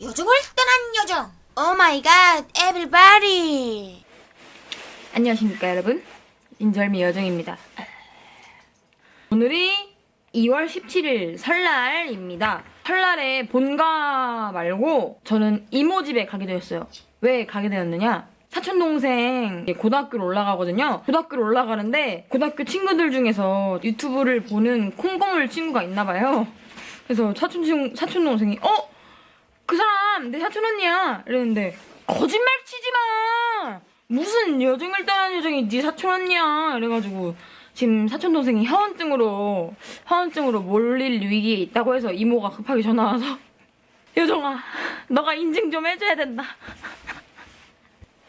요정을 떠난 요정. Oh my god, everybody. 안녕하십니까 여러분. 인절미 여정입니다. 오늘이 2월 17일 설날입니다. 설날에 본가 말고 저는 이모 집에 가게 되었어요. 왜 가게 되었느냐? 사촌동생 고등학교로 올라가거든요. 고등학교로 올라가는데 고등학교 친구들 중에서 유튜브를 보는 콩고물 친구가 있나봐요. 그래서 사촌, 친- 사촌동생이 어? 그 사람 내 사촌 언니야. 이랬는데 거짓말 치지 마. 무슨 여정을 떠난 여정이 네 사촌 언니야. 이래가지고 지금 사촌 동생이 하원증으로 하원증으로 몰릴 위기에 있다고 해서 이모가 급하게 전화 와서 여정아 너가 인증 좀 해줘야 된다.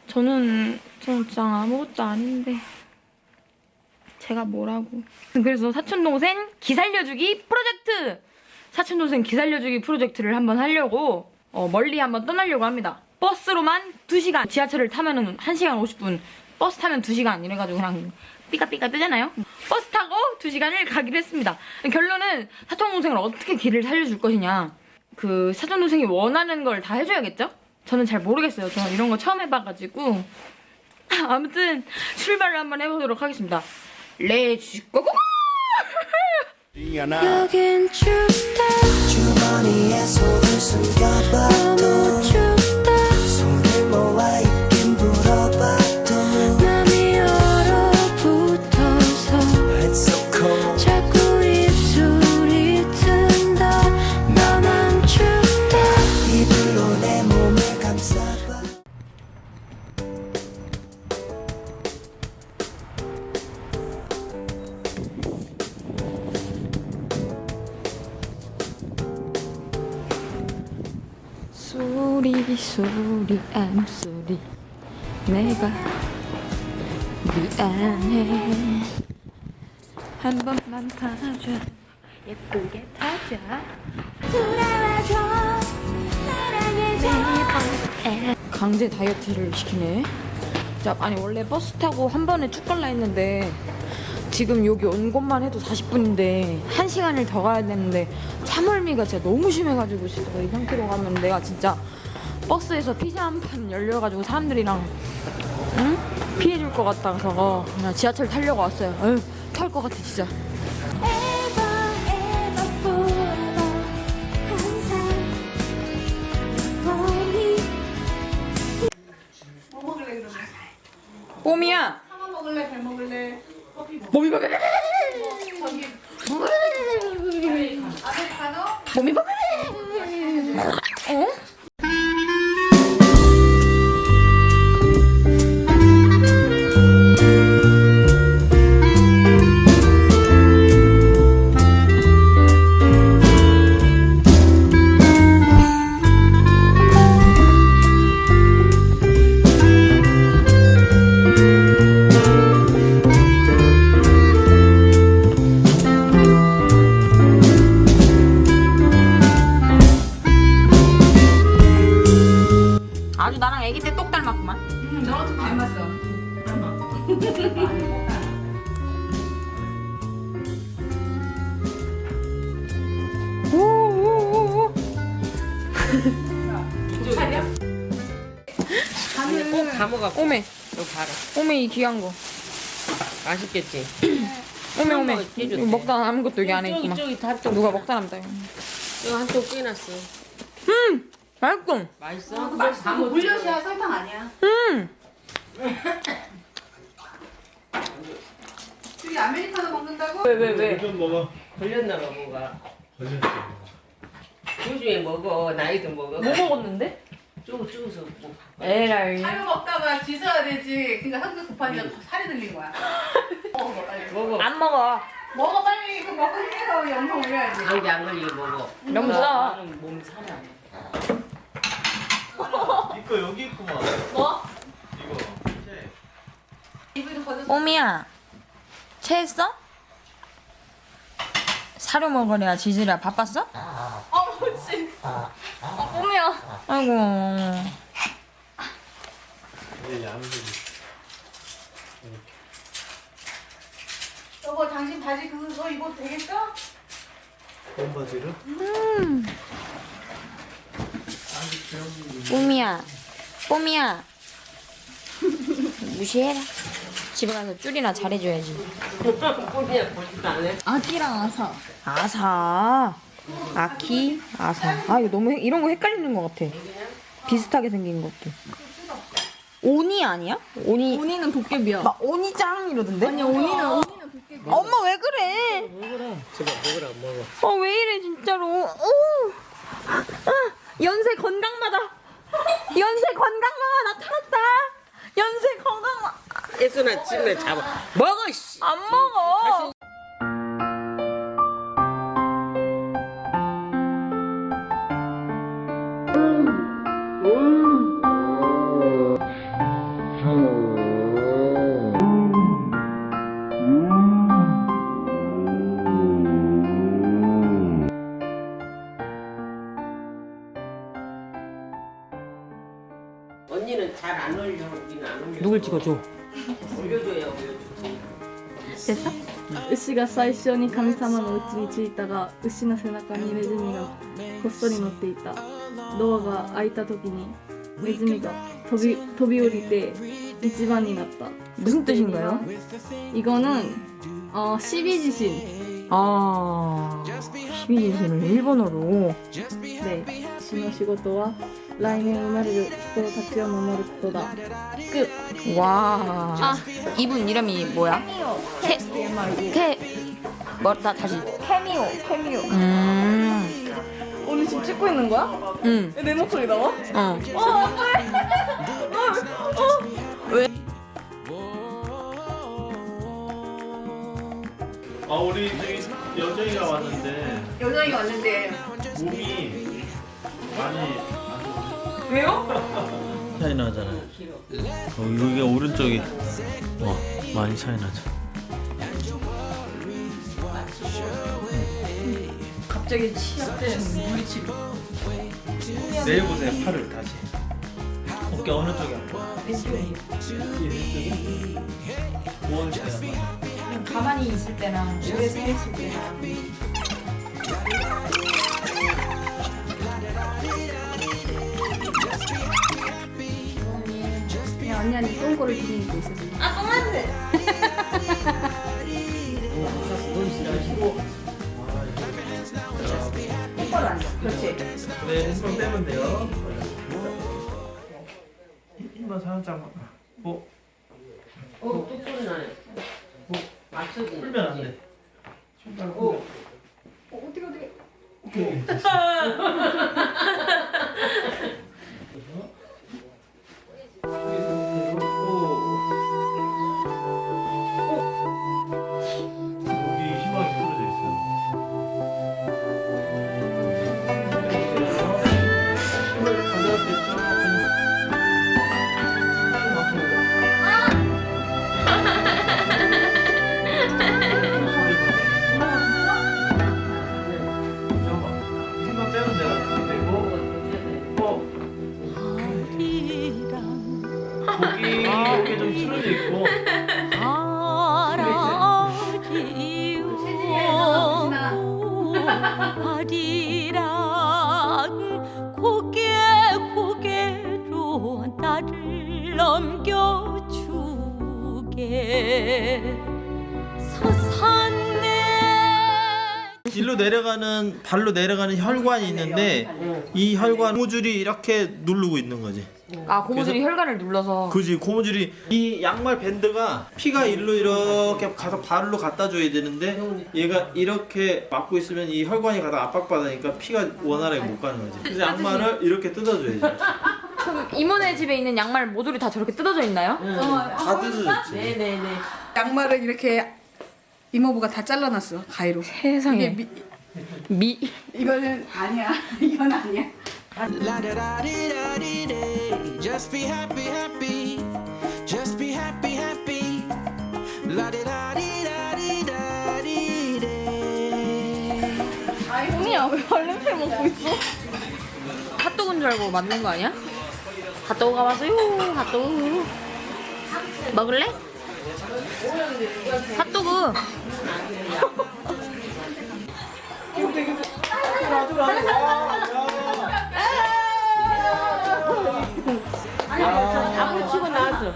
저는 진짜 아무것도 아닌데 제가 뭐라고. 그래서 사촌 동생 기 살려주기 프로젝트! 사촌 동생 기 살려주기 프로젝트를 한번 하려고 어, 멀리 한번 떠나려고 합니다. 버스로만 2시간, 지하철을 타면은 1시간 50분, 버스 타면 2시간 이래가지고 그냥 삐까삐까 뜨잖아요. 버스 타고 2시간을 가기로 했습니다. 결론은 사촌 동생을 어떻게 길을 살려줄 것이냐. 그 사촌 동생이 원하는 걸 다 해줘야겠죠? 저는 잘 모르겠어요. 저는 이런 거 처음 해봐가지고 아무튼 출발을 한번 해보도록 하겠습니다. 렛츠 고고! 여긴 춥다 주머니에 손을 숨겨봐도 소리 암소리 내가 미안해 한 번만 타줘. 예쁘게 타자. 돌아와줘. 강제 다이어트를 시키네. 자, 아니 원래 버스 타고 한 번에 쭉 갈라 했는데 지금 여기 온 곳만 해도 40분인데 1시간을 더 가야 되는데 참을미가 진짜 너무 심해가지고 진짜 이 상태로 가면 내가 진짜 버스에서 피자 한 판 열려가지고 사람들이랑 응? 피해줄 것 같아서 그냥 지하철 타려고 왔어요 탈 것 같아 진짜 뽀미야 하나 먹을래? 배 먹을래? 몸이 먹을래 차려? 꼭 감아갖고 오메 이거 봐라 오메 이 귀한 거 맛있겠지? 오메 오메 한번 해줬대. 이거 먹다 남은 것도 여기 안에 있구만 저기 다쪽 누가 먹다 남다 이거 이거 한쪽 빼놨어 맛있어 맛있어? 맛있어. 그 물엿이야, 설탕 아니야. 음 저기 아메리카노 먹는다고? 왜, 왜, 왜? 걸렸나 봐 뭐가 걸렸어. 요즘에 먹어 나이도 먹어 뭐 먹었는데? 쪼 쪼서 뭐 에라이 사료 먹다가 짖어야 되지. 그러니까 한국 급하니까 살이 들린 거야. 먹어, 빨리. 먹어 안 먹어 먹어, 빨리. 이거 먹고 힘내서 영상 올려야지. 감기 안 걸리게 먹어 너무 써 나는 몸 살아 이거 여기 있구만. 뭐? 이거. 오미야 체했어? 사료 먹으랴 지지랴 바빴어? 어머, 씨. 오미야 아이고 얘 양들이. 여보, 당신 바지 그거 입어도 되겠어? 본 바지를? 뽀미야, 뽀미야. 무시해라. 집에 가서 쭈리나 잘해줘야지. 아기랑 아사. 아사, 아키, 아사. 아 이거 너무 헷- 이런 거 헷갈리는 것 같아. 비슷하게 생긴 것도. 오니 아니야? 오니. 오니는 도깨비야. 나 오니짱 이러던데? 아니 오니는 오니는 도깨비. 엄마 왜 그래? 제발 먹으라 먹어. 어 왜 이래 진짜로? 오. 아, 연세 건강마다. 연세 건강마다 나타났다. 연세 예수나 집에 잡아. 먹어 씨. 안 먹어. 언니 찍어줘? 올려줘야 올려줘. 됐어? 牛が最初に神様の家に着いたが牛の背中にネズミがこっそり乗っていたドアが開いた時にネズミが飛び飛び降りて一番になった 무슨 뜻인가요? 이거는 어, 12지신 아, 12진신을 일본어로. 네私の 라인의 우마리를 죽고 닭지어 마마를 죽도다. 끝! 와... 아, 이분 이름이 뭐야? 캐... 캐... 뭐다 다시. 캐미오 캐미오. 음... 오늘 지금 찍고 있는 거야? 응내 목소리 나와? 어. 어 안돼! 어왜 어? 아 우리 여정이가 왔는데 여정이가 왔는데. 몸이 많이 왜요? 차이 나잖아요. 어, 여기가 오른쪽이 어 많이 차이 나죠. 갑자기 치약된 물리치료. 내일 보세요 팔을 다시. 어깨 어느 쪽이 아파? 왼쪽이. 왼쪽이? 차이 나? 그냥 가만히 있을 때랑 오래 서 있을 때랑. 그냥 언니한테 똥꼬를 기르고 있어 지금 네, 힘만 빼면 돼요. 힘만 살짝만. 뭐 어, 뚝 소리 나네. 뭐 맞춰지. 풀면 안 돼. 오. 어떻게 어떻게 오케이. 나를 넘겨주게 서산내 일로 내려가는 발로 내려가는 혈관이 있는데 이 혈관 고무줄이 이렇게 누르고 있는 거지. 아, 고무줄이 혈관을 눌러서. 그지 고무줄이 이 양말 밴드가 피가 일로 이렇게 가서 발로 갖다 줘야 되는데 얘가 이렇게 막고 있으면 이 혈관이 가다 압박받으니까 피가 원활하게 못 가는 거지. 그래서 양말을 이렇게 뜯어줘야지. 그럼 이모네 집에 있는 양말 모듈이 다 저렇게 뜯어져 있나요? 다 뜯어졌지. 네네네. 양말을 이렇게 이모부가 다 잘라놨어 가위로. 세상에. 미, 미. 이거는 아니야. 이건 아니야. Just be happy, happy. Just be happy, happy. La di da di da di da di da. 언니야 왜 발냄새 먹고 있어? 핫도그인 줄 알고 만든 거 아니야? 핫도그가 왔어요 핫도그 먹을래? 핫도그 아무리 치고 나왔어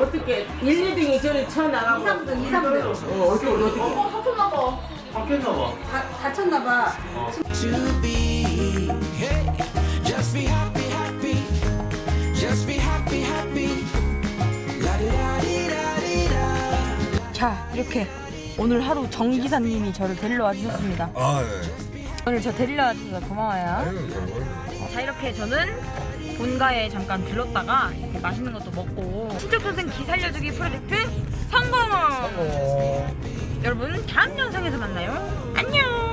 어떻게 1, 2등이 저를 쳐 나가고 2, 3등, 2, 3등. 어, 어떻게 어떻게? 어, 다쳤나 봐. 바뀌었나 봐. 다, 쳤나 봐 자 이렇게 오늘 하루 정 기사님이 저를 데리러 와주셨습니다. 아, 예. 오늘 저 데리러 와주셔서 고마워요. 아유, 잘자 이렇게 저는 본가에 잠깐 들렀다가 이렇게 맛있는 것도 먹고 친척 선생 기 살려주기 프로젝트 성공! 먹어. 여러분 다음 영상에서 만나요. 안녕!